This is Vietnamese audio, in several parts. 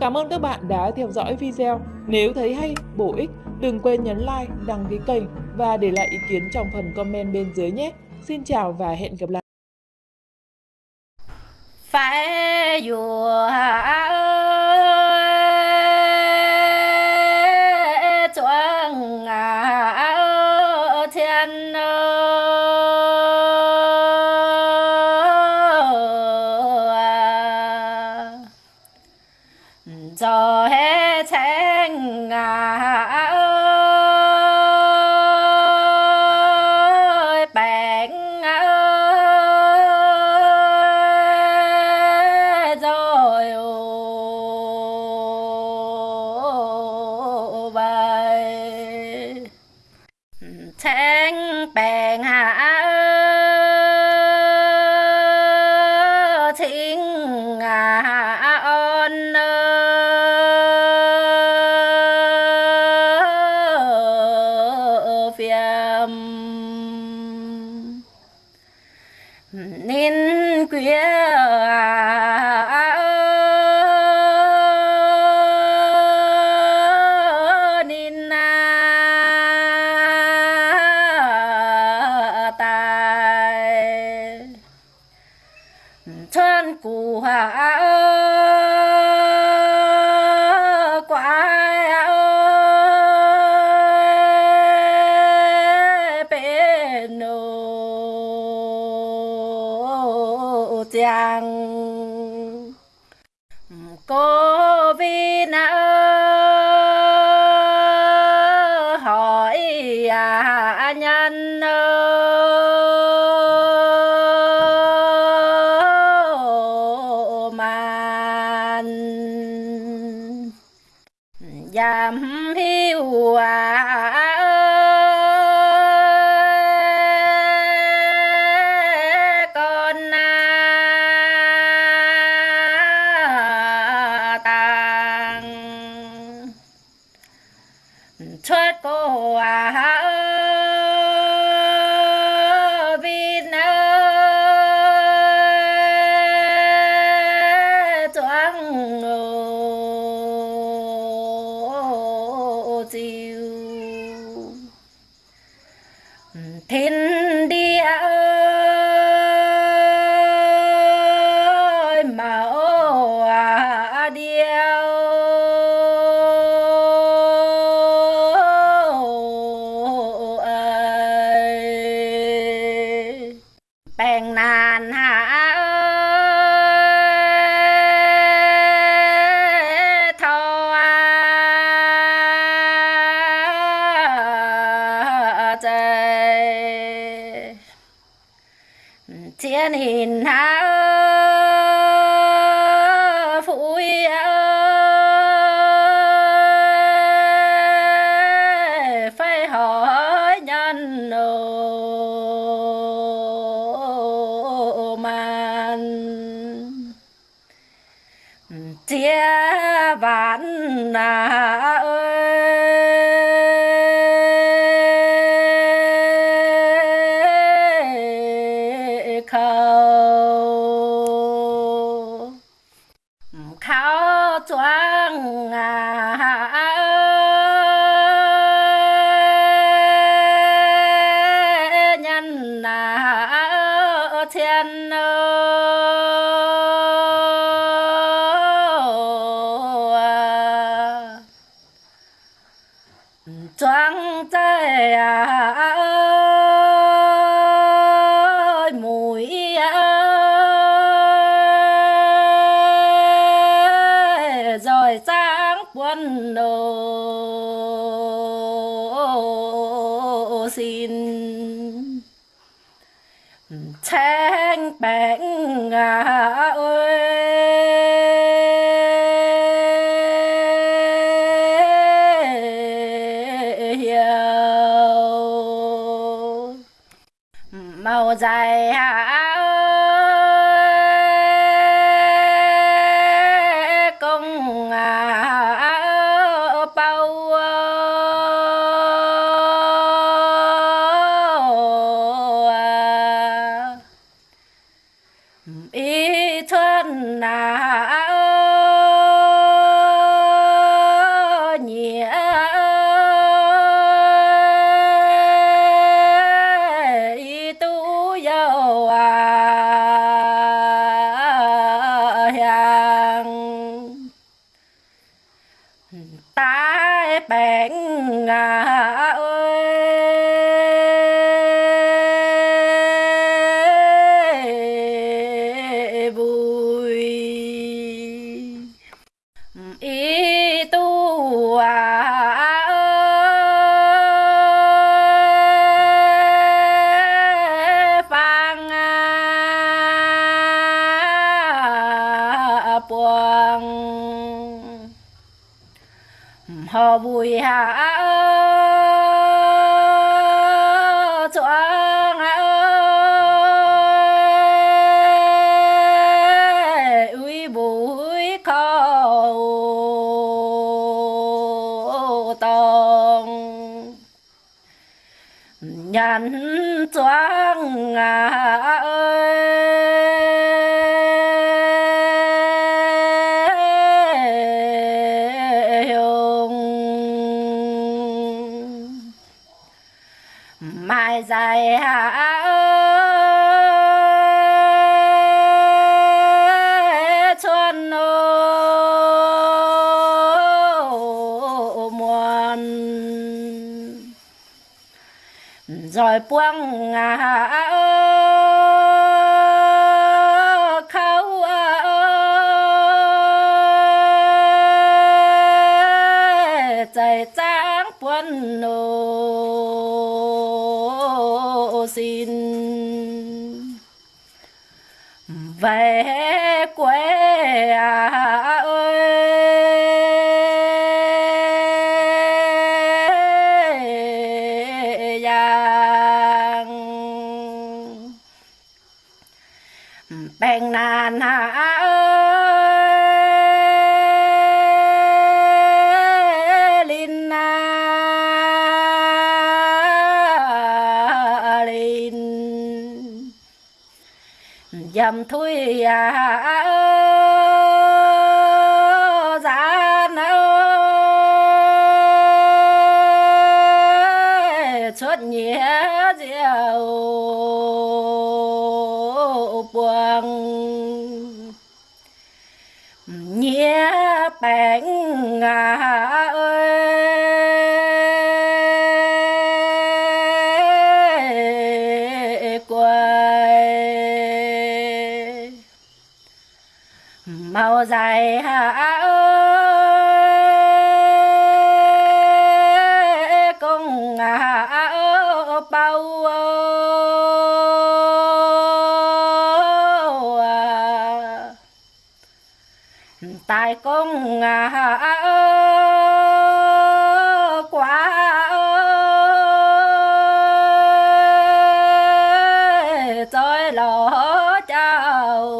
Cảm ơn các bạn đã theo dõi video. Nếu thấy hay, bổ ích, đừng quên nhấn like, đăng ký kênh và để lại ý kiến trong phần comment bên dưới nhé. Xin chào và hẹn gặp lại. phải dù chuông thiên cho bèn hạ thính hạ ôn phiêm nên quyết cô vi na hỏi à nhân man giảm hi thoát cô à ơi. Chiến hình hạ phụ phải hỏi nhân nô man chia vạn nào quân đồ. Xin thanh bánh à ơi hiểu màu dài hạ hò vui hạ choang ơi uy bụi khâu tông. Nhắn à ơi rồi buông ngả khâu chạy tráng buồn nô xin. Về quê à bèn hạ ơi linh na linh. Dầm thui à buông nhé bèn à ơi quay màu dài hạ đại công à quá ơi trời lỡ chào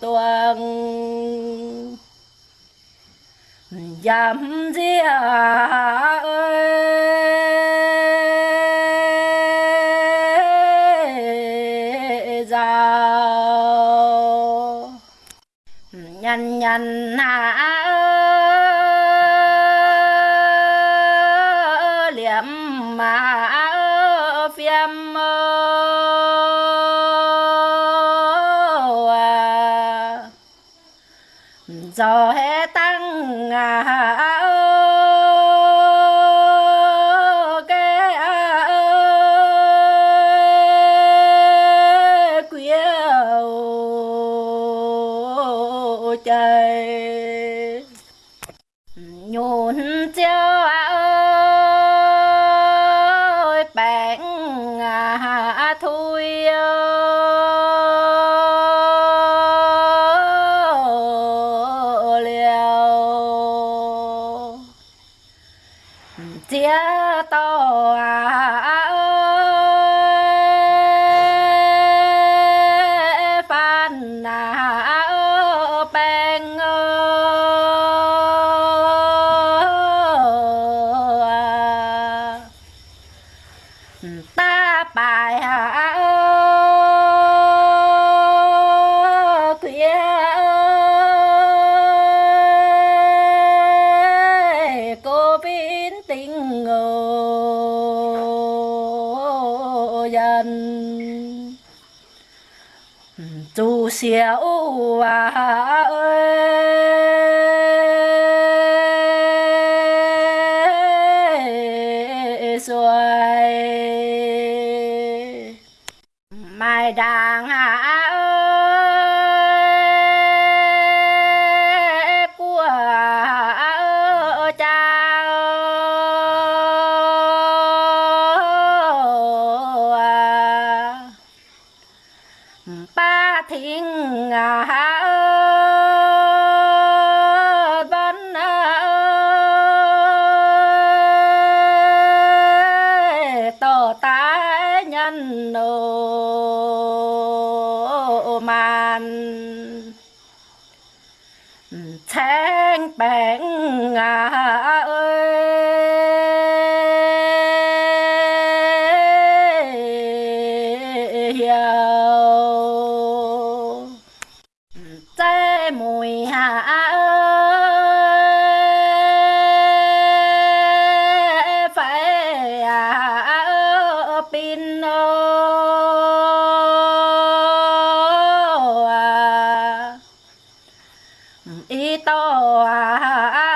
tuần. Dám giết nà hạ liệm mà phiêm giờ trời nhún chiếu à ơi bạn à thui liều chia to à? Ngô dân chú xéo ơi mai đàng à. Màn ừ, tháng bèn ơi à, ý to à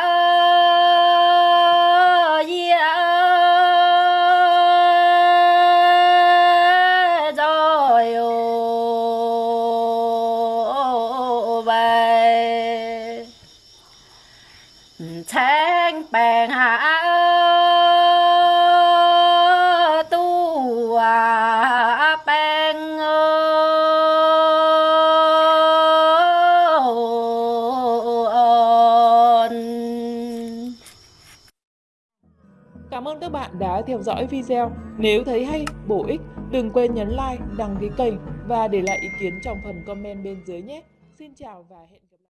ơn các bạn đã theo dõi video. Nếu thấy hay, bổ ích, đừng quên nhấn like, đăng ký kênh và để lại ý kiến trong phần comment bên dưới nhé. Xin chào và hẹn gặp lại.